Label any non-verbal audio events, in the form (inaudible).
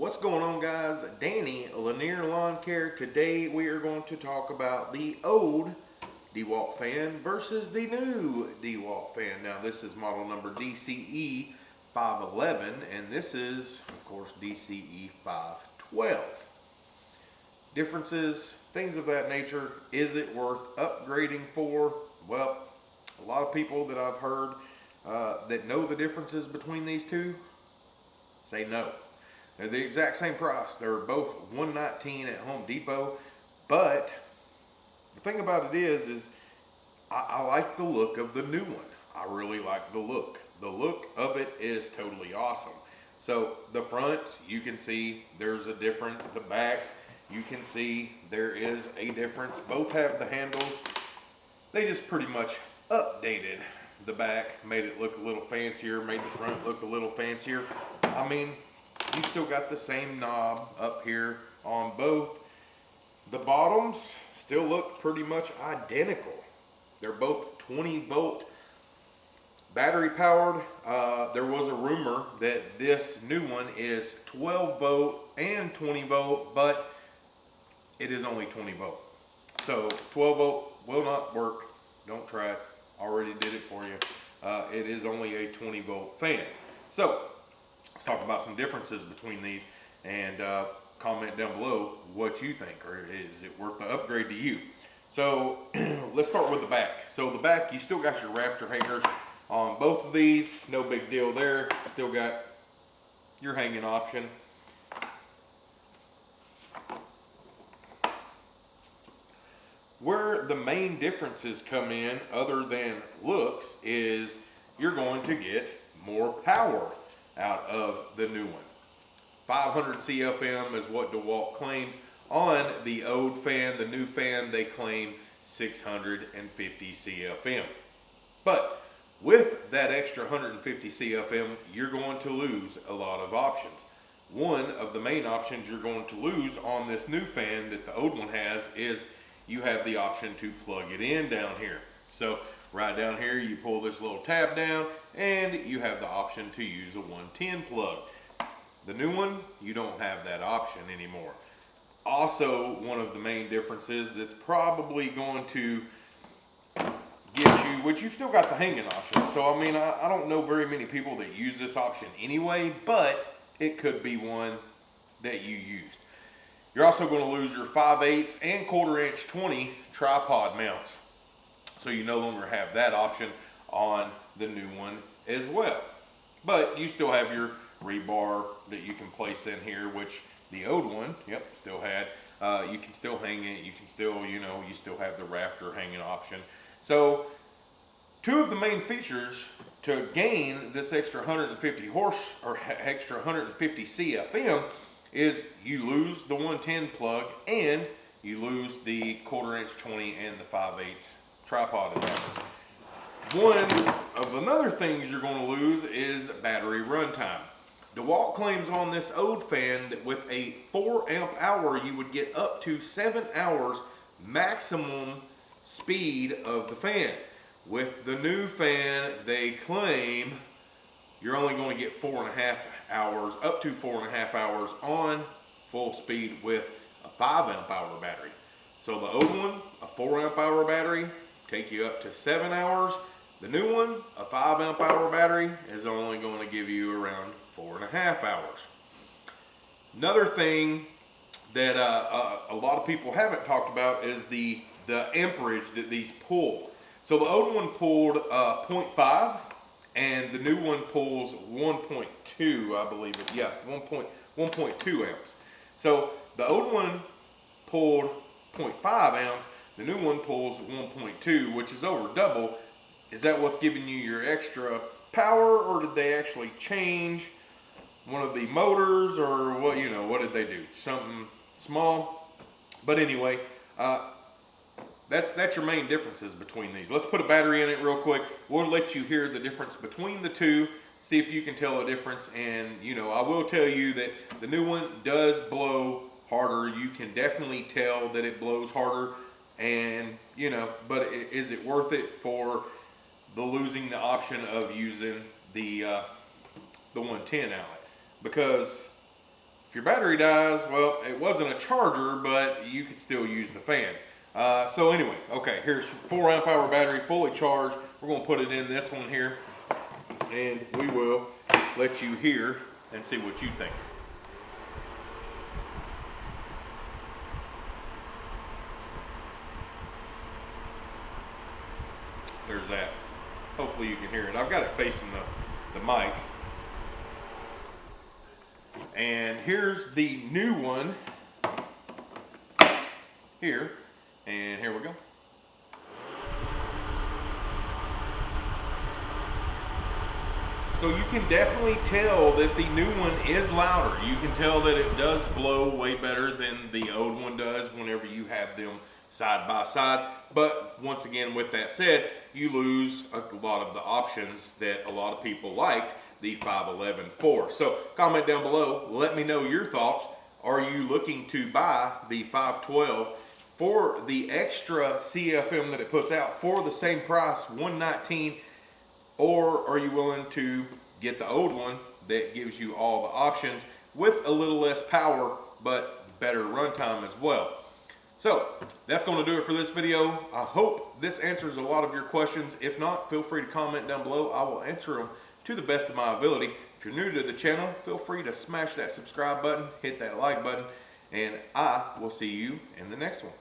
What's going on guys? Danny, Lanier Lawn Care. Today we are going to talk about the old DeWalt fan versus the new DeWalt fan. Now this is model number DCE 511 and this is of course DCE 512. Differences, things of that nature. Is it worth upgrading for? Well, a lot of people that I've heard uh, that know the differences between these two say no. They're the exact same price. They're both 119 at Home Depot, but the thing about it is, is I, I like the look of the new one. I really like the look. The look of it is totally awesome. So the front, you can see there's a difference. The backs, you can see there is a difference. Both have the handles. They just pretty much updated the back, made it look a little fancier, made the front look a little fancier. I mean, you still got the same knob up here on both. The bottoms still look pretty much identical. They're both 20 volt battery powered. Uh, there was a rumor that this new one is 12 volt and 20 volt, but it is only 20 volt. So 12 volt will not work. Don't try it. Already did it for you. Uh, it is only a 20 volt fan. So let's talk about some differences between these and uh, comment down below what you think or is it worth the upgrade to you. So (clears throat) let's start with the back. So the back, you still got your rafter hangers on both of these. No big deal there. Still got your hanging option. Where the main differences come in, other than looks, is you're going to get more power of the new one. 500 CFM is what DeWalt claimed. On the old fan, the new fan, they claim 650 CFM. But with that extra 150 CFM, you're going to lose a lot of options. One of the main options you're going to lose on this new fan that the old one has is you have the option to plug it in down here. So right down here, you pull this little tab down and you have the option to use a 110 plug. The new one, you don't have that option anymore. Also, one of the main differences that's probably going to get you, which you've still got the hanging option. So, I mean, I, I don't know very many people that use this option anyway, but it could be one that you used. You're also going to lose your 5 8 and quarter inch 20 tripod mounts. So you no longer have that option on the new one as well. But you still have your rebar that you can place in here, which the old one, yep, still had. Uh, you can still hang it. You can still, you know, you still have the rafter hanging option. So two of the main features to gain this extra 150 horse or extra 150 CFM is you lose the 110 plug and you lose the quarter inch 20 and the 5 8 tripod adapter. One of another things you're going to lose is battery runtime. DeWalt claims on this old fan that with a 4 amp hour you would get up to 7 hours maximum speed of the fan. With the new fan, they claim you're only going to get four and a half hours, up to four and a half hours on full speed with a five amp hour battery. So the old one, a four amp hour battery, take you up to seven hours. The new one, a five amp hour battery, is only going to give you around four and a half hours. Another thing that uh, uh, a lot of people haven't talked about is the, the amperage that these pull. So the old one pulled uh, 0.5 and the new one pulls 1.2, I believe it. Yeah, 1.2 amps. So the old one pulled 0.5 amps, the new one pulls 1.2, which is over double. Is that what's giving you your extra power, or did they actually change one of the motors, or what? You know, what did they do? Something small. But anyway, uh, that's, that's your main differences between these. Let's put a battery in it real quick. We'll let you hear the difference between the two, see if you can tell a difference. And, you know, I will tell you that the new one does blow harder. You can definitely tell that it blows harder. And, you know, but is it worth it for the losing the option of using the, uh, the 110 outlet? Because If your battery dies, well, it wasn't a charger, but you could still use the fan. Uh, so anyway, okay, here's four amp hour battery, fully charged. We're gonna put it in this one here, and we will let you hear and see what you think. There's that. Hopefully you can hear it. I've got it facing the, the mic. And here's the new one here. And here we go. So you can definitely tell that the new one is louder. You can tell that it does blow way better than the old one does whenever you have them side by side. But once again, with that said, you lose a lot of the options that a lot of people liked the 511 for. So comment down below, let me know your thoughts. Are you looking to buy the 512 for the extra CFM that it puts out for the same price, 119 or are you willing to get the old one that gives you all the options with a little less power, but better runtime as well? So that's going to do it for this video. I hope this answers a lot of your questions. If not, feel free to comment down below. I will answer them to the best of my ability. If you're new to the channel, feel free to smash that subscribe button, hit that like button, and I will see you in the next one.